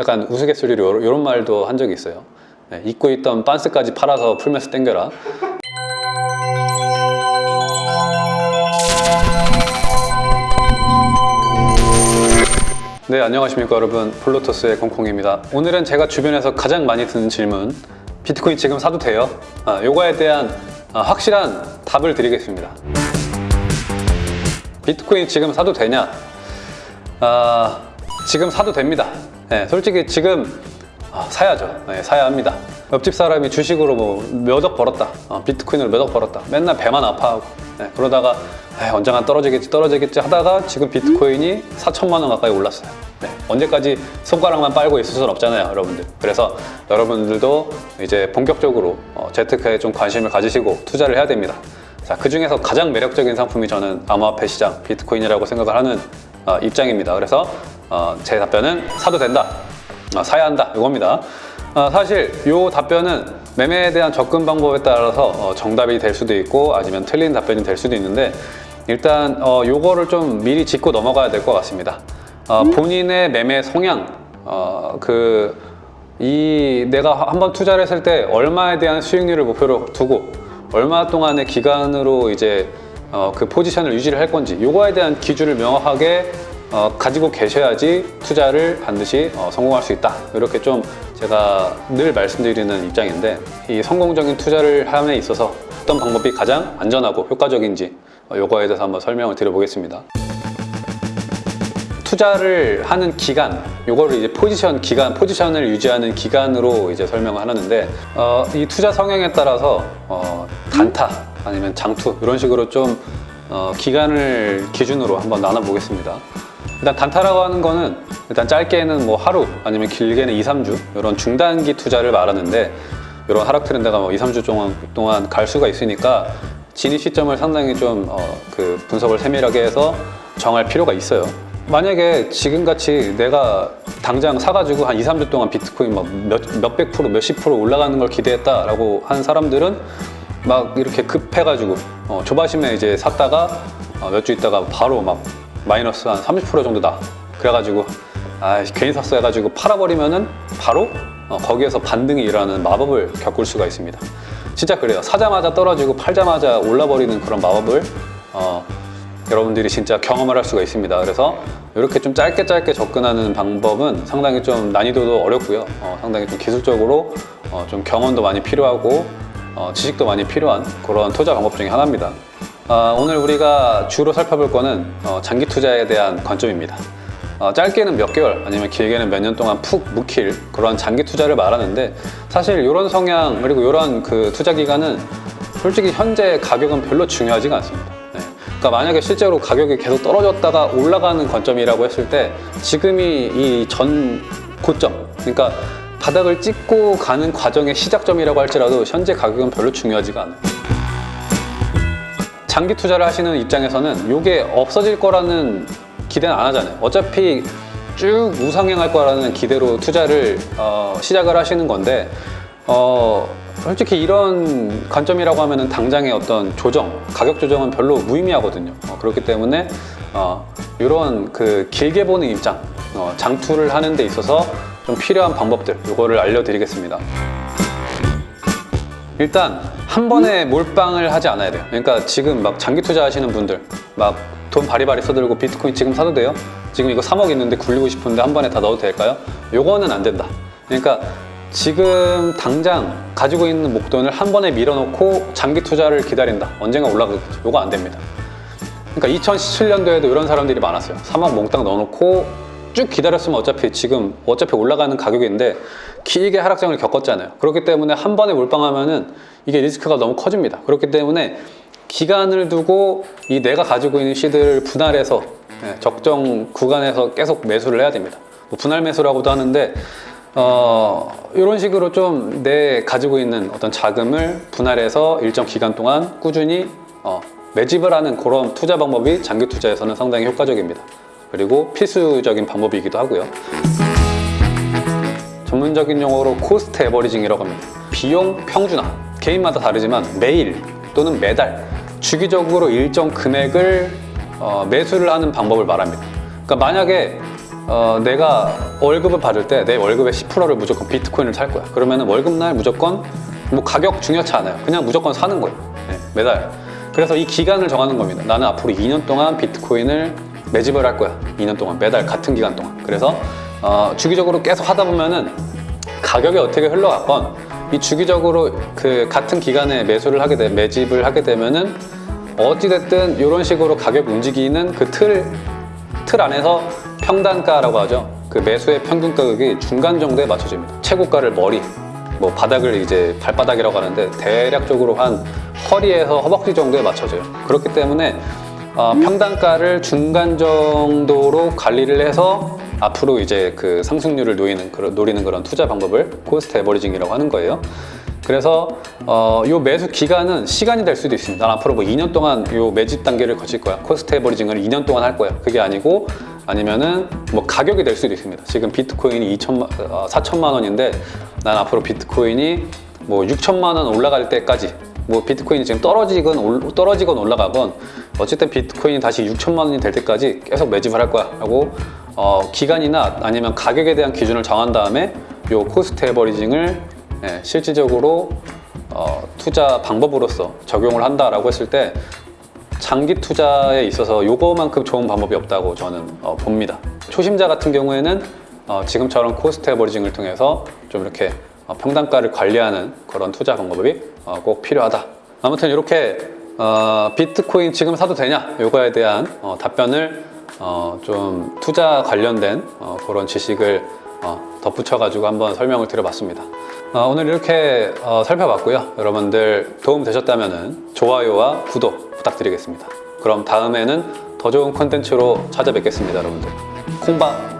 약간 우스갯소리로 이런 말도 한 적이 있어요. 네, 입고 있던 빤스까지 팔아서 풀면서 땡겨라. 네, 안녕하십니까 여러분. 플로토스의 공콩입니다. 오늘은 제가 주변에서 가장 많이 듣는 질문 비트코인 지금 사도 돼요? 아, 요거에 대한 아, 확실한 답을 드리겠습니다. 비트코인 지금 사도 되냐? 아, 지금 사도 됩니다. 네, 솔직히 지금 아, 사야죠. 네, 사야 합니다. 옆집 사람이 주식으로 뭐 몇 억 벌었다. 어, 비트코인으로 몇 억 벌었다. 맨날 배만 아파하고 네, 그러다가 에이, 언젠간 떨어지겠지 떨어지겠지 하다가 지금 비트코인이 4천만 원 가까이 올랐어요. 네, 언제까지 손가락만 빨고 있을 수는 없잖아요, 여러분들. 그래서 여러분들도 이제 본격적으로 어, 재테크에 좀 관심을 가지시고 투자를 해야 됩니다. 자, 그 중에서 가장 매력적인 상품이 저는 암호화폐 시장, 비트코인이라고 생각을 하는 어, 입장입니다. 그래서 어, 제 답변은 사도 된다, 어, 사야 한다 이겁니다. 어, 사실 이 답변은 매매에 대한 접근 방법에 따라서 어, 정답이 될 수도 있고 아니면 틀린 답변이 될 수도 있는데 일단 어, 요거를 좀 미리 짚고 넘어가야 될 것 같습니다. 어, 본인의 매매 성향, 어, 그, 이 내가 한번 투자를 했을 때 얼마에 대한 수익률을 목표로 두고 얼마 동안의 기간으로 이제 어, 그 포지션을 유지를 할 건지 요거에 대한 기준을 명확하게 어, 가지고 계셔야지 투자를 반드시 어, 성공할 수 있다 이렇게 좀 제가 늘 말씀드리는 입장인데 이 성공적인 투자를 함에 있어서 어떤 방법이 가장 안전하고 효과적인지 어, 요거에 대해서 한번 설명을 드려보겠습니다 투자를 하는 기간, 요거를 이제 포지션 기간, 포지션을 유지하는 기간으로 이제 설명을 하는데 어, 이 투자 성향에 따라서 어, 단타 아니면 장투 이런 식으로 좀 어, 기간을 기준으로 한번 나눠보겠습니다. 일단 단타라고 하는 거는 일단 짧게는 뭐 하루 아니면 길게는 2, 3주 이런 중단기 투자를 말하는데 이런 하락 트렌드가 뭐 2, 3주 동안, 동안 갈 수가 있으니까 진입 시점을 상당히 좀 어, 그 분석을 세밀하게 해서 정할 필요가 있어요. 만약에 지금같이 내가 당장 사가지고 한 2, 3주 동안 비트코인 막 몇, 몇백 프로, 몇십 프로 올라가는 걸 기대했다라고 한 사람들은 막 이렇게 급해가지고 어, 조바심에 이제 샀다가 어, 몇 주 있다가 바로 막 마이너스 한 30% 정도다. 그래가지고 아 괜히 샀어 해가지고 팔아버리면은 바로 어, 거기에서 반등이 일어나는 마법을 겪을 수가 있습니다. 진짜 그래요. 사자마자 떨어지고 팔자마자 올라버리는 그런 마법을 어, 여러분들이 진짜 경험을 할 수가 있습니다. 그래서 이렇게 좀 짧게 짧게 접근하는 방법은 상당히 좀 난이도도 어렵고요. 어, 상당히 좀 기술적으로 어, 좀 경험도 많이 필요하고 어, 지식도 많이 필요한 그런 투자 방법 중에 하나입니다. 아, 오늘 우리가 주로 살펴볼 거는 어, 장기 투자에 대한 관점입니다. 어, 짧게는 몇 개월 아니면 길게는 몇 년 동안 푹 묵힐 그런 장기 투자를 말하는데 사실 이런 성향 그리고 이런 그 투자 기간은 솔직히 현재 가격은 별로 중요하지가 않습니다. 네. 그러니까 만약에 실제로 가격이 계속 떨어졌다가 올라가는 관점이라고 했을 때 지금이 이 전 고점 그러니까 바닥을 찍고 가는 과정의 시작점이라고 할지라도 현재 가격은 별로 중요하지가 않아요. 장기 투자를 하시는 입장에서는 이게 없어질 거라는 기대는 안 하잖아요. 어차피 쭉 우상향할 거라는 기대로 투자를 어, 시작을 하시는 건데 어, 솔직히 이런 관점이라고 하면 당장의 어떤 조정, 가격 조정은 별로 무의미하거든요. 어, 그렇기 때문에 어, 이런 그 길게 보는 입장, 어, 장투를 하는 데 있어서 좀 필요한 방법들 이거를 알려드리겠습니다. 일단 한 번에 몰빵을 하지 않아야 돼요. 그러니까 지금 막 장기 투자하시는 분들 막 돈 바리바리 써들고 비트코인 지금 사도 돼요? 지금 이거 3억 있는데 굴리고 싶은데 한 번에 다 넣어도 될까요? 요거는 안 된다. 그러니까 지금 당장 가지고 있는 목돈을 한 번에 밀어놓고 장기 투자를 기다린다. 언젠가 올라가겠죠. 요거 안 됩니다. 그러니까 2017년도에도 이런 사람들이 많았어요. 3억 몽땅 넣어놓고 쭉 기다렸으면 어차피 지금 어차피 올라가는 가격인데 길게 하락장을 겪었잖아요. 그렇기 때문에 한 번에 몰빵하면은 이게 리스크가 너무 커집니다. 그렇기 때문에 기간을 두고 이 내가 가지고 있는 시드를 분할해서 예, 적정 구간에서 계속 매수를 해야 됩니다. 뭐 분할 매수라고도 하는데 어, 이런 식으로 좀 내 가지고 있는 어떤 자금을 분할해서 일정 기간 동안 꾸준히 어, 매집을 하는 그런 투자 방법이 장기 투자에서는 상당히 효과적입니다. 그리고 필수적인 방법이기도 하고요. 전문적인 용어로 cost averaging이라고 합니다. 비용 평준화. 개인마다 다르지만 매일 또는 매달 주기적으로 일정 금액을 어, 매수를 하는 방법을 말합니다. 그러니까 만약에 어, 내가 월급을 받을 때 내 월급의 10%를 무조건 비트코인을 살 거야. 그러면 월급날 무조건 뭐 가격 중요치 않아요. 그냥 무조건 사는 거예요. 네, 매달. 그래서 이 기간을 정하는 겁니다. 나는 앞으로 2년 동안 비트코인을 매집을 할 거야. 2년 동안 매달 같은 기간 동안. 그래서 어, 주기적으로 계속 하다 보면은 가격이 어떻게 흘러갔건 이 주기적으로 그 같은 기간에 매수를 하게 되 매집을 하게 되면은 어찌됐든 이런 식으로 가격 움직이는 그 틀 틀 안에서 평단가라고 하죠. 그 매수의 평균 가격이 중간 정도에 맞춰집니다. 최고가를 머리, 뭐 바닥을 이제 발바닥이라고 하는데 대략적으로 한 허리에서 허벅지 정도에 맞춰져요. 그렇기 때문에 어, 평단가를 중간 정도로 관리를 해서 앞으로 이제 그 상승률을 노리는 그런, 노리는 그런 투자 방법을 cost averaging이라고 하는 거예요. 그래서 어, 요 매수 기간은 시간이 될 수도 있습니다. 난 앞으로 뭐 2년 동안 요 매집 단계를 거칠 거야. cost averaging을 2년 동안 할 거야. 그게 아니고 아니면은 뭐 가격이 될 수도 있습니다. 지금 비트코인이 2천만, 어, 4천만 원인데 난 앞으로 비트코인이 뭐 6천만 원 올라갈 때까지 뭐 비트코인이 지금 떨어지건 올- 떨어지건 올라가건 어쨌든 비트코인이 다시 6천만 원이 될 때까지 계속 매집을 할 거야 하고 어, 기간이나 아니면 가격에 대한 기준을 정한 다음에 요 cost averaging을 예, 실질적으로 어, 투자 방법으로서 적용을 한다라고 했을 때 장기 투자에 있어서 요거만큼 좋은 방법이 없다고 저는 어, 봅니다. 초심자 같은 경우에는 어, 지금처럼 cost averaging을 통해서 좀 이렇게 어, 평단가를 관리하는 그런 투자 방법이 어, 꼭 필요하다. 아무튼 이렇게 어, 비트코인 지금 사도 되냐? 요거에 대한 어, 답변을 어, 좀 투자 관련된 어, 그런 지식을 어, 덧붙여가지고 한번 설명을 드려봤습니다. 어, 오늘 이렇게 어, 살펴봤고요. 여러분들 도움 되셨다면 좋아요와 구독 부탁드리겠습니다. 그럼 다음에는 더 좋은 콘텐츠로 찾아뵙겠습니다, 여러분들. 콩바